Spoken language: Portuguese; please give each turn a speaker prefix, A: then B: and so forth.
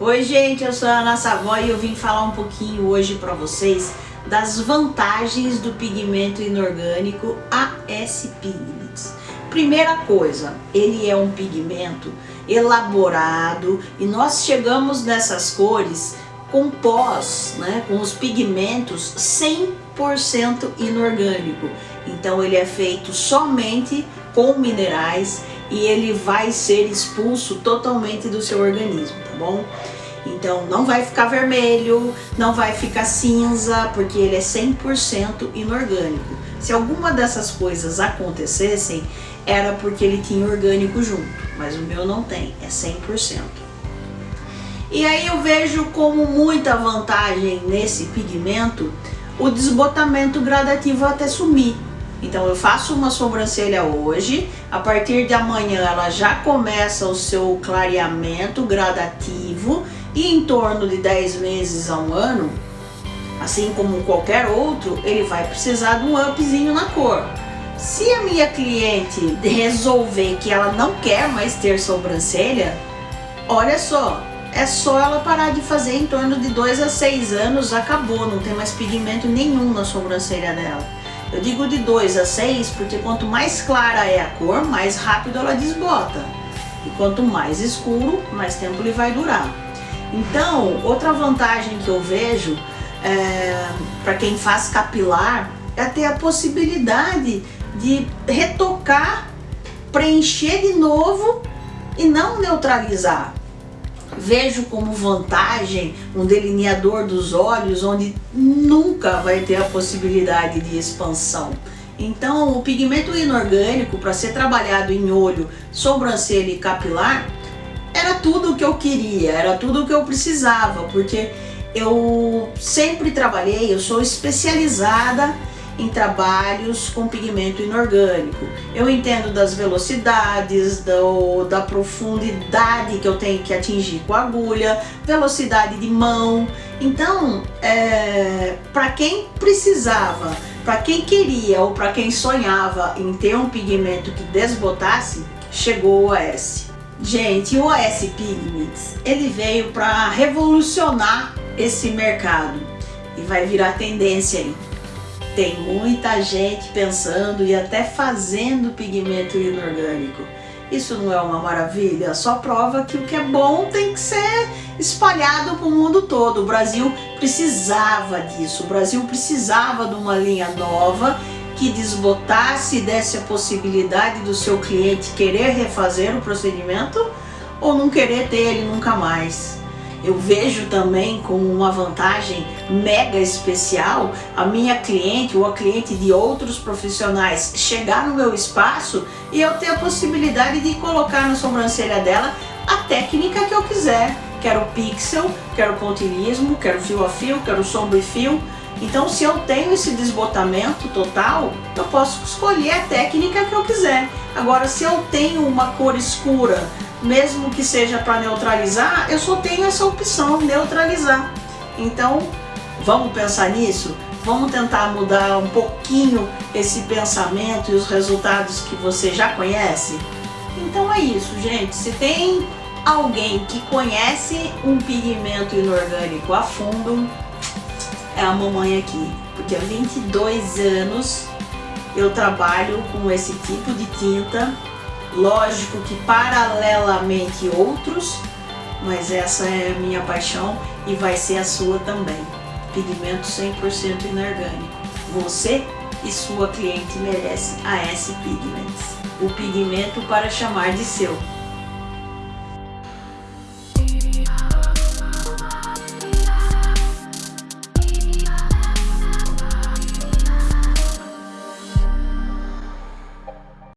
A: Oi gente, eu sou a Ana Savoy e eu vim falar um pouquinho hoje para vocês das vantagens do pigmento inorgânico AS Pigments. Primeira coisa, ele é um pigmento elaborado e nós chegamos nessas cores com pós, né, com os pigmentos 100% inorgânico. Então ele é feito somente com minerais e ele vai ser expulso totalmente do seu organismo, tá bom? Então não vai ficar vermelho, não vai ficar cinza, porque ele é 100% inorgânico. Se alguma dessas coisas acontecessem, era porque ele tinha orgânico junto, mas o meu não tem, é 100%. E aí eu vejo como muita vantagem nesse pigmento o desbotamento gradativo até sumir. Então eu faço uma sobrancelha hoje, a partir de amanhã ela já começa o seu clareamento gradativo e em torno de 10 meses a um ano, assim como qualquer outro, ele vai precisar de um upzinho na cor. Se a minha cliente resolver que ela não quer mais ter sobrancelha, olha só, é só ela parar de fazer em torno de 2 a 6 anos, acabou, não tem mais pigmento nenhum na sobrancelha dela. Eu digo de 2 a 6 porque quanto mais clara é a cor, mais rápido ela desbota. E quanto mais escuro, mais tempo ele vai durar. Então, outra vantagem que eu vejo é, para quem faz capilar é ter a possibilidade de retocar, preencher de novo e não neutralizar vejo como vantagem um delineador dos olhos onde nunca vai ter a possibilidade de expansão. Então o pigmento inorgânico para ser trabalhado em olho, sobrancelha e capilar era tudo o que eu queria, era tudo o que eu precisava, porque eu sempre trabalhei, eu sou especializada em trabalhos com pigmento inorgânico. Eu entendo das velocidades, do, da profundidade que eu tenho que atingir com a agulha, velocidade de mão. Então, é, para quem precisava, para quem queria ou para quem sonhava em ter um pigmento que desbotasse, chegou o OS. Gente, o OS Pigments, ele veio para revolucionar esse mercado e vai virar tendência aí. Tem muita gente pensando e até fazendo pigmento inorgânico. Isso não é uma maravilha? Só prova que o que é bom tem que ser espalhado para o mundo todo. O Brasil precisava disso. O Brasil precisava de uma linha nova que desbotasse e desse a possibilidade do seu cliente querer refazer o procedimento ou não querer ter ele nunca mais eu vejo também como uma vantagem mega especial a minha cliente ou a cliente de outros profissionais chegar no meu espaço e eu ter a possibilidade de colocar na sobrancelha dela a técnica que eu quiser. Quero pixel, quero pontilhismo, quero fio a fio, quero sombra e fio. Então se eu tenho esse desbotamento total, eu posso escolher a técnica que eu quiser. Agora se eu tenho uma cor escura, mesmo que seja para neutralizar, eu só tenho essa opção, neutralizar. Então, vamos pensar nisso? Vamos tentar mudar um pouquinho esse pensamento e os resultados que você já conhece? Então é isso, gente. Se tem alguém que conhece um pigmento inorgânico a fundo, a mamãe aqui. Porque há 22 anos eu trabalho com esse tipo de tinta Lógico que paralelamente outros, mas essa é a minha paixão e vai ser a sua também. Pigmento 100% inorgânico. Você e sua cliente merece a S Pigments. O pigmento para chamar de seu.